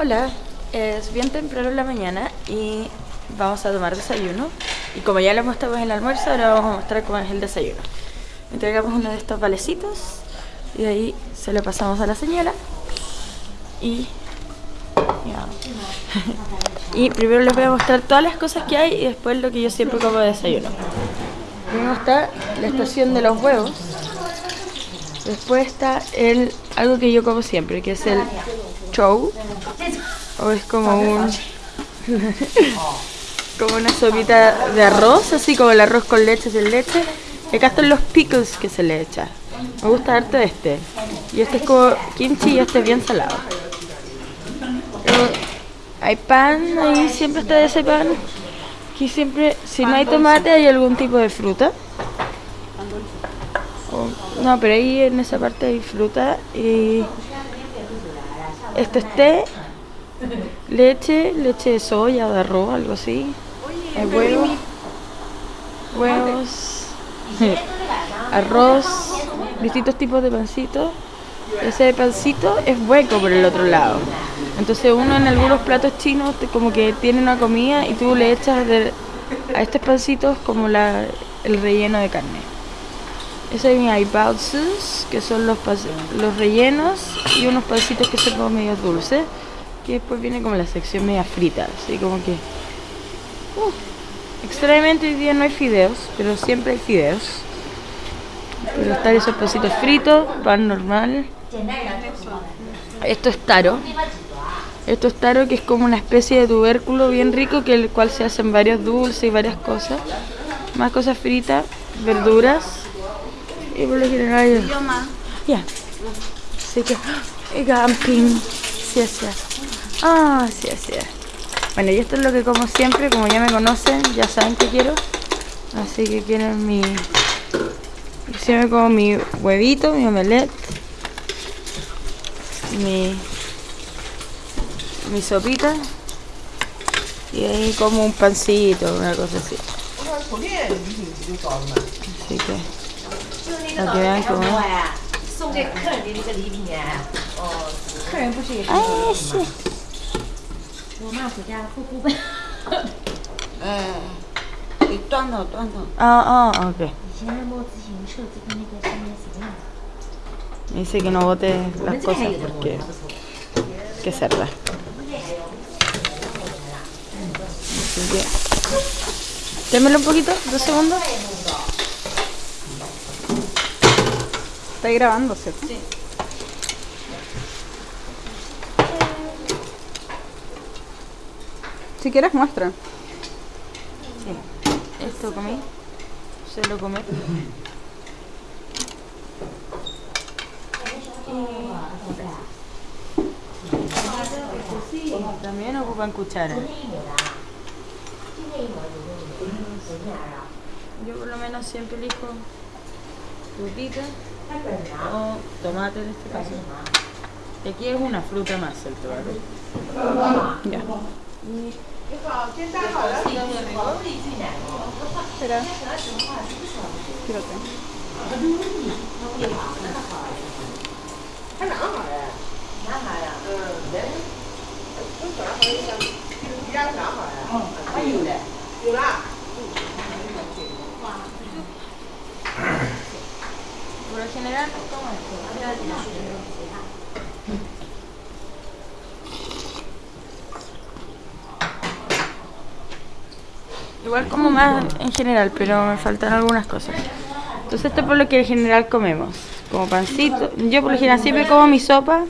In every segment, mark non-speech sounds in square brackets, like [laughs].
Hola, es bien temprano en la mañana y vamos a tomar desayuno. Y como ya lo mostramos en el almuerzo, ahora vamos a mostrar cómo es el desayuno. Entregamos uno de estos valecitos y de ahí se lo pasamos a la señora. Y, [laughs] y primero les voy a mostrar todas las cosas que hay y después lo que yo siempre como de desayuno. Primero está la estación de los huevos. Después está el algo que yo como siempre, que es el chow. O es como un [laughs] como una sopita de arroz, así como el arroz con leche sin leche. Y acá están los pickles que se le echa. Me gusta harto este. Y este es como kimchi y este es bien salado. Luego, hay pan, ahí siempre está ese pan. Aquí siempre, si no hay tomate, hay algún tipo de fruta. O- no, pero ahí en esa parte hay fruta. Y esto es té, leche, leche de soya o de arroz, algo así. Hay huevos, huevos, [laughs] arroz, distintos tipos de pancitos. Ese pancito es hueco por el otro lado. Entonces uno en algunos platos chinos te- como que tiene una comida y tú le echas de- a estos pancitos como la, el relleno de carne. Eso hay baozus, que son los, los rellenos, y unos pancitos que son como medio dulces, que después viene como la sección media frita, así como que... Uh, extrañamente hoy día no hay fideos, pero siempre hay fideos. Pero están esos pancitos fritos, pan normal. Esto es taro. Esto es taro que es como una especie de tubérculo bien rico que el cual se hacen varios dulces y varias cosas. Más cosas fritas, verduras. Y por lo general Ya. Así que y camping. Sí, sí. Ah, sí, sí. Bueno, y esto es lo que como siempre, como ya me conocen, ya saben que quiero. Así que quieren mi Siempre como mi huevito, mi omelette, mi, mi sopita y ahí como un pancito, una cosa así. Así que, para que vean cómo es. 送给客人的那个礼品啊，哦，客人不是也是 Ay, sí. 罗马暑假护肤本， Eh, y tuando, tuando. Ah, ah, ok. 以前摸自行车子跟那个上面什么样？ Me dice que no bote 我 las 们这边还 cosas 有的， porque 不错。 hay que hacerlas. Así que, démelo un poquito, dos segundos. Está grabando, ¿cierto? Si quieres, muestra. Esto comí. Suelo comer. Y también ocupan cuchara. Yo por lo menos siempre elijo frutita o tomate en este caso. Y aquí es una fruta más el tomate. Ya. Espera. Por lo general, como esto. Igual como más en general, pero me faltan algunas cosas. Entonces esto es por lo que en general comemos. Como pancito. Yo por lo general siempre como mi sopa,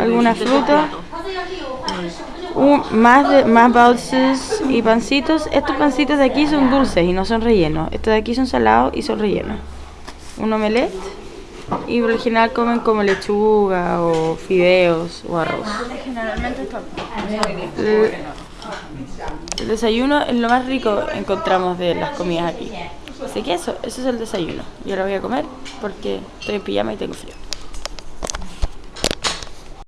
alguna fruta, un- más, de, más baozus y pancitos. Estos pancitos de aquí son dulces y no son rellenos. Estos de aquí son salados y son rellenos. Un omelette y por lo general comen como lechuga o fideos o arroz. Generalmente está. El, el desayuno es lo más rico encontramos de las comidas aquí. Así que eso, eso es el desayuno. Yo lo voy a comer porque estoy en pijama y tengo frío.